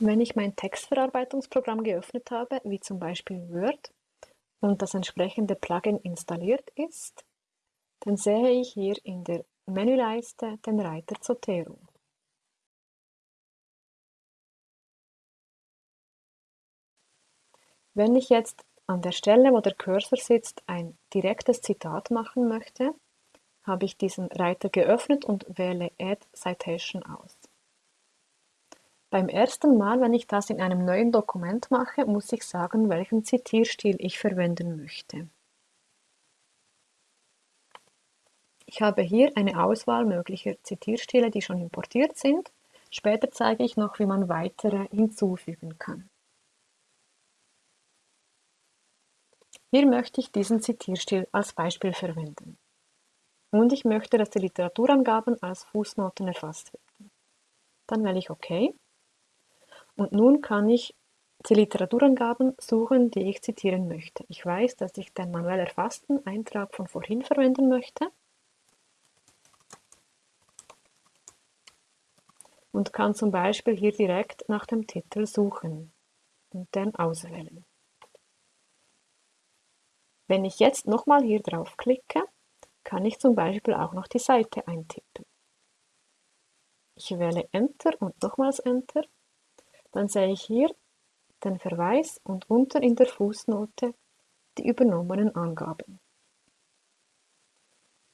Wenn ich mein Textverarbeitungsprogramm geöffnet habe, wie zum Beispiel Word, und das entsprechende Plugin installiert ist, dann sehe ich hier in der Menüleiste den Reiter Zotero. Wenn ich jetzt an der Stelle, wo der Cursor sitzt, ein direktes Zitat machen möchte, habe ich diesen Reiter geöffnet und wähle Add Citation aus. Beim ersten Mal, wenn ich das in einem neuen Dokument mache, muss ich sagen, welchen Zitierstil ich verwenden möchte. Ich habe hier eine Auswahl möglicher Zitierstile, die schon importiert sind. Später zeige ich noch, wie man weitere hinzufügen kann. Hier möchte ich diesen Zitierstil als Beispiel verwenden. Und ich möchte, dass die Literaturangaben als Fußnoten erfasst werden. Dann wähle ich OK und nun kann ich die Literaturangaben suchen, die ich zitieren möchte. Ich weiß, dass ich den manuell erfassten Eintrag von vorhin verwenden möchte und kann zum Beispiel hier direkt nach dem Titel suchen und den auswählen. Wenn ich jetzt nochmal hier drauf klicke, kann ich zum Beispiel auch noch die Seite eintippen. Ich wähle Enter und nochmals Enter dann sehe ich hier den Verweis und unten in der Fußnote die übernommenen Angaben.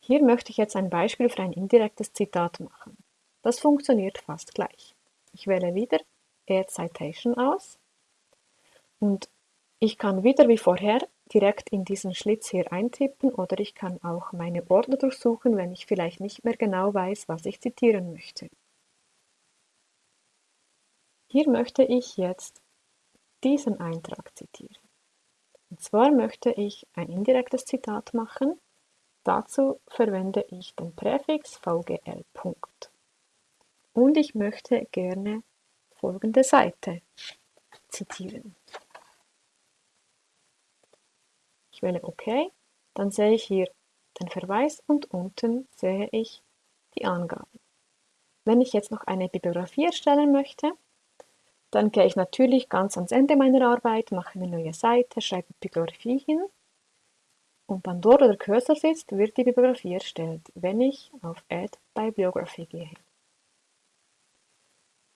Hier möchte ich jetzt ein Beispiel für ein indirektes Zitat machen. Das funktioniert fast gleich. Ich wähle wieder Add Citation aus und ich kann wieder wie vorher direkt in diesen Schlitz hier eintippen oder ich kann auch meine Ordner durchsuchen, wenn ich vielleicht nicht mehr genau weiß, was ich zitieren möchte. Hier möchte ich jetzt diesen Eintrag zitieren. Und zwar möchte ich ein indirektes Zitat machen. Dazu verwende ich den Präfix VGL. Und ich möchte gerne folgende Seite zitieren. Ich wähle OK, dann sehe ich hier den Verweis und unten sehe ich die Angaben. Wenn ich jetzt noch eine Bibliografie erstellen möchte, dann gehe ich natürlich ganz ans Ende meiner Arbeit, mache eine neue Seite, schreibe Bibliografie hin und dann dort, der Cursor sitzt, wird die Bibliografie erstellt, wenn ich auf Add Bibliography gehe.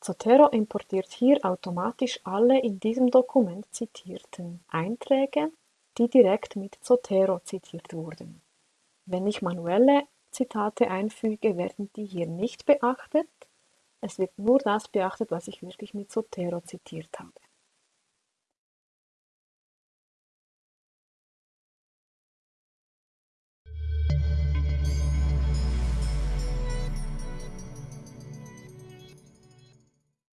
Zotero importiert hier automatisch alle in diesem Dokument zitierten Einträge, die direkt mit Zotero zitiert wurden. Wenn ich manuelle Zitate einfüge, werden die hier nicht beachtet, es wird nur das beachtet, was ich wirklich mit Zotero zitiert habe.